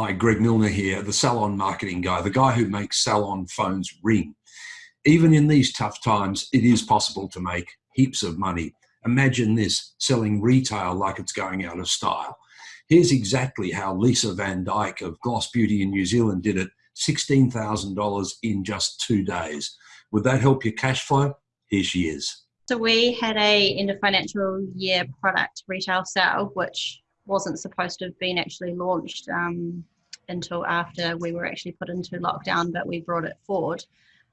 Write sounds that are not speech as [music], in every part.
Hi, Greg Milner here, the salon marketing guy, the guy who makes salon phones ring. Even in these tough times, it is possible to make heaps of money. Imagine this, selling retail like it's going out of style. Here's exactly how Lisa Van Dyke of Gloss Beauty in New Zealand did it, $16,000 in just two days. Would that help your cash flow? Here she is. So we had a end of financial year product retail sale, which wasn't supposed to have been actually launched um, until after we were actually put into lockdown, but we brought it forward.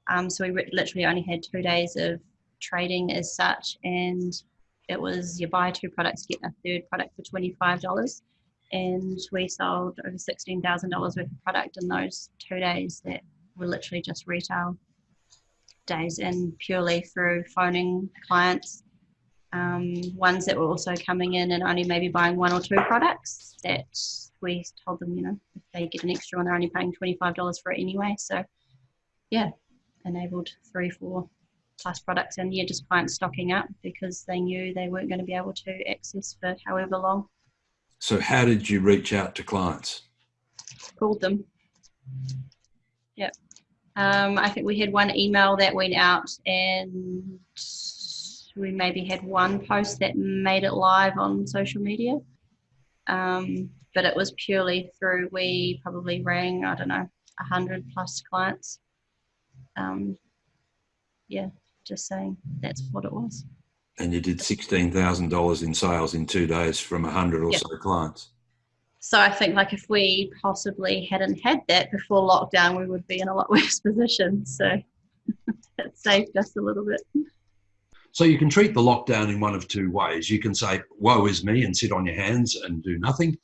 Um, so we literally only had two days of trading as such, and it was you buy two products, get a third product for $25. And we sold over $16,000 worth of product in those two days that were literally just retail days and purely through phoning clients um, ones that were also coming in and only maybe buying one or two products that we told them, you know, if they get an extra one, they're only paying $25 for it anyway. So, yeah, enabled three, four plus products and yeah, just clients stocking up because they knew they weren't going to be able to access for however long. So, how did you reach out to clients? Called them. Yep. Um, I think we had one email that went out and we maybe had one post that made it live on social media. Um, but it was purely through, we probably rang, I don't know, 100 plus clients. Um, yeah, just saying that's what it was. And you did $16,000 in sales in two days from 100 or yep. so clients. So I think like if we possibly hadn't had that before lockdown, we would be in a lot [laughs] worse position. So [laughs] it saved us a little bit. So you can treat the lockdown in one of two ways. You can say, woe is me, and sit on your hands and do nothing,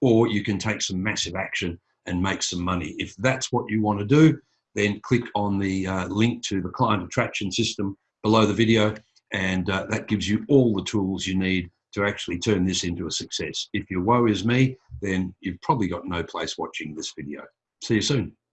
or you can take some massive action and make some money. If that's what you want to do, then click on the uh, link to the client attraction system below the video, and uh, that gives you all the tools you need to actually turn this into a success. If your woe is me, then you've probably got no place watching this video. See you soon.